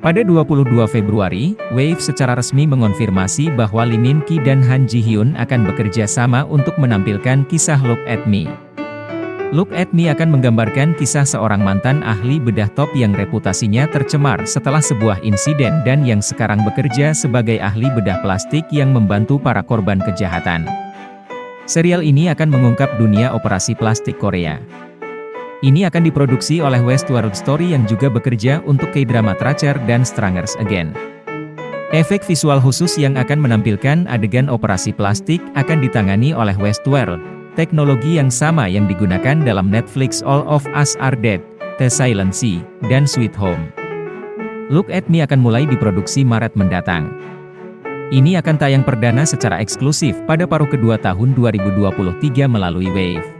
Pada 22 Februari, Wave secara resmi mengonfirmasi bahwa Lee Min Ki dan Han Ji Hyun akan bekerja sama untuk menampilkan kisah Look at Me. Look at Me akan menggambarkan kisah seorang mantan ahli bedah top yang reputasinya tercemar setelah sebuah insiden dan yang sekarang bekerja sebagai ahli bedah plastik yang membantu para korban kejahatan. Serial ini akan mengungkap dunia operasi plastik Korea. Ini akan diproduksi oleh Westworld Story yang juga bekerja untuk K-drama Tracer dan Strangers Again. Efek visual khusus yang akan menampilkan adegan operasi plastik akan ditangani oleh Westworld, teknologi yang sama yang digunakan dalam Netflix All of Us Are Dead, The Silent Sea, dan Sweet Home. Look at Me akan mulai diproduksi Maret mendatang. Ini akan tayang perdana secara eksklusif pada paruh kedua tahun 2023 melalui Wave.